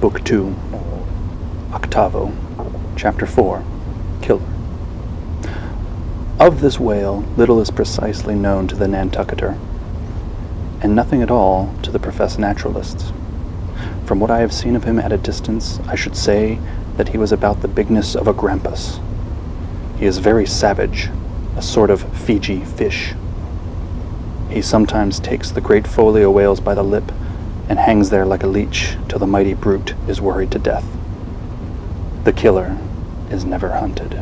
Book 2, Octavo, Chapter 4, Killer. Of this whale little is precisely known to the Nantucketer, and nothing at all to the professed naturalists. From what I have seen of him at a distance, I should say that he was about the bigness of a grampus. He is very savage, a sort of Fiji fish. He sometimes takes the great folio whales by the lip and hangs there like a leech till the mighty brute is worried to death. The killer is never hunted.